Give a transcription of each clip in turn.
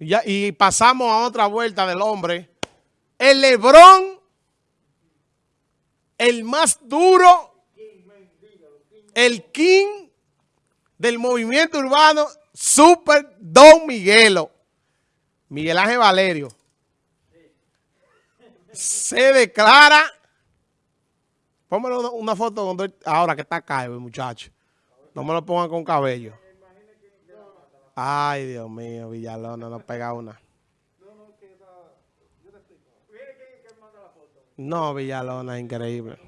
Ya, y pasamos a otra vuelta del hombre. El Lebrón, el más duro, el king del movimiento urbano, Super Don Miguelo. Miguel Ángel Valerio. Se declara. Póngale una foto ahora que está calvo, muchacho. No me lo pongan con cabello. Ay, Dios mío, Villalona, no pega una. No, Villalona, increíble.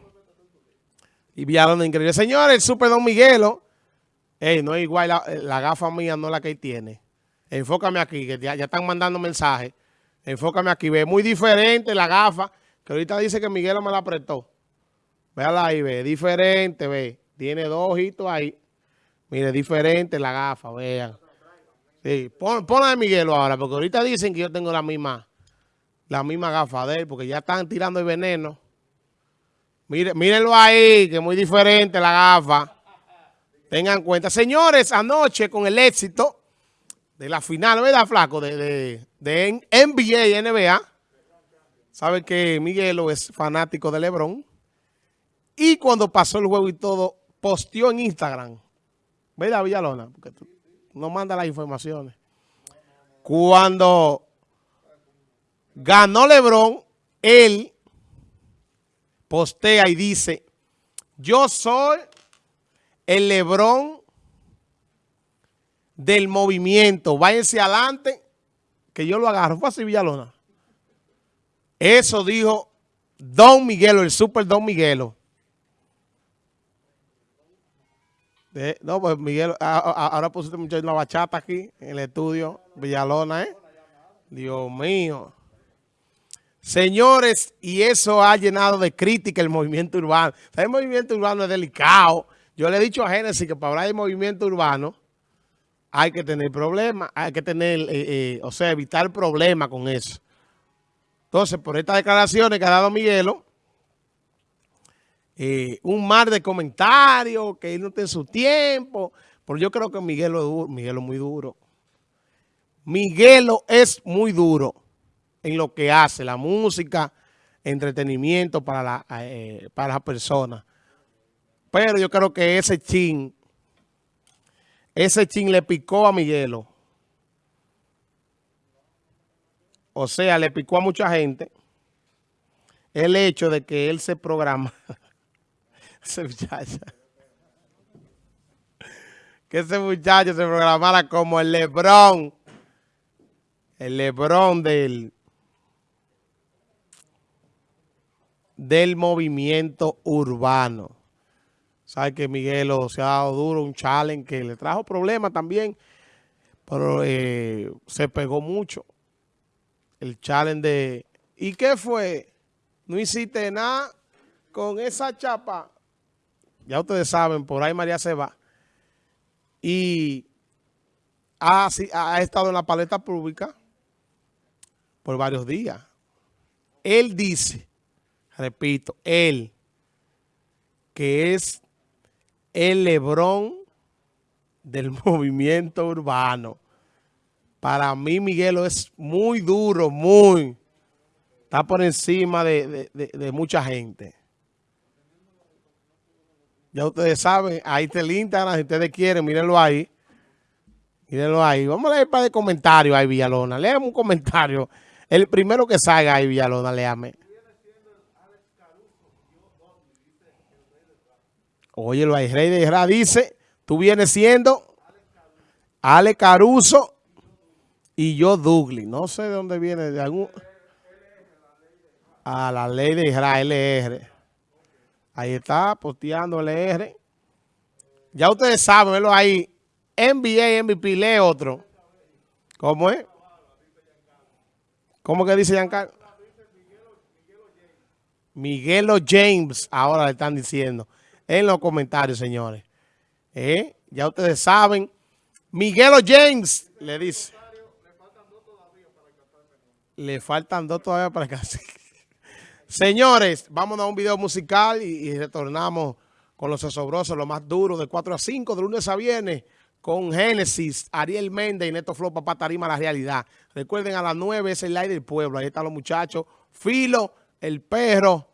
Y Villalona, increíble. Señores, el Super Don Miguelo. Ey, no es igual, la, gafa mía no la que tiene. Enfócame aquí, que ya, están mandando mensajes. Enfócame aquí, ve, muy diferente la gafa, que ahorita dice que Miguelo me la apretó. Véala ahí, ve, diferente, ve. Tiene dos ojitos ahí. Mire, diferente la gafa, vean. Sí, pon, la de Miguelo ahora, porque ahorita dicen que yo tengo la misma, la misma gafa de él, porque ya están tirando el veneno. Mire, mírenlo ahí, que es muy diferente la gafa. Tengan cuenta. Señores, anoche con el éxito de la final, ¿verdad, flaco? De, de, de NBA y NBA. Saben que Miguelo es fanático de LeBron. Y cuando pasó el juego y todo, posteó en Instagram. ¿Verdad, Villalona? Porque tú, no manda las informaciones. Cuando ganó Lebron, él postea y dice, yo soy el Lebron del movimiento. Váyanse adelante, que yo lo agarro. Fue así, Villalona. Eso dijo Don Miguelo, el super Don Miguelo. No, pues Miguel, ahora pusiste mucho una bachata aquí en el estudio, Villalona, ¿eh? Dios mío. Señores, y eso ha llenado de crítica el movimiento urbano. El movimiento urbano es delicado. Yo le he dicho a Génesis que para hablar de movimiento urbano hay que tener problemas, hay que tener, eh, eh, o sea, evitar problemas con eso. Entonces, por estas declaraciones que ha dado Miguelo, eh, un mar de comentarios, que él no tiene su tiempo. Pero yo creo que Miguelo es, duro, Miguelo es muy duro. Miguelo es muy duro en lo que hace, la música, entretenimiento para la, eh, para las personas. Pero yo creo que ese chin, ese chin le picó a Miguelo. O sea, le picó a mucha gente el hecho de que él se programa ese muchacho. Que ese muchacho se programara como el Lebrón. El Lebrón del, del movimiento urbano. Sabe que Miguelo se ha dado duro, un challenge que le trajo problemas también, pero eh, se pegó mucho. El challenge de... ¿Y qué fue? No hiciste nada con esa chapa ya ustedes saben, por ahí María se va. Y ha, ha estado en la paleta pública por varios días. Él dice, repito, él, que es el Lebrón del movimiento urbano. Para mí, Miguelo, es muy duro, muy. Está por encima de mucha gente. Ya ustedes saben, ahí está el Instagram, si ustedes quieren, mírenlo ahí. Mírenlo ahí. Vamos a leer para de comentarios ahí, Villalona. Léame un comentario. El primero que salga ahí, Villalona, léame. Óyelo ahí, Rey de Isra dice, tú vienes siendo Ale Caruso y yo Douglas. No sé de dónde viene, de algún... A la ley de Israel, LR. Ahí está, posteando LR. Ya ustedes saben, verlo ahí. NBA, MVP, lee otro. ¿Cómo es? ¿Cómo que dice Giancarlo? Miguelo James, ahora le están diciendo. En los comentarios, señores. ¿Eh? Ya ustedes saben. Miguelo James, le dice. Le faltan dos todavía para casi. Señores, vamos a un video musical y, retornamos con los asobrosos, lo más duro, de 4 a 5, de lunes a viernes, con Génesis, Ariel Méndez y Neto Flo, papá Tarima, la realidad. Recuerden, a las 9 es el aire del pueblo. Ahí están los muchachos. Filo, el perro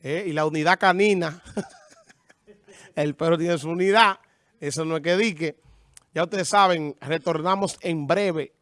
eh, y la unidad canina. el perro tiene su unidad. Eso no es que dique. Ya ustedes saben, retornamos en breve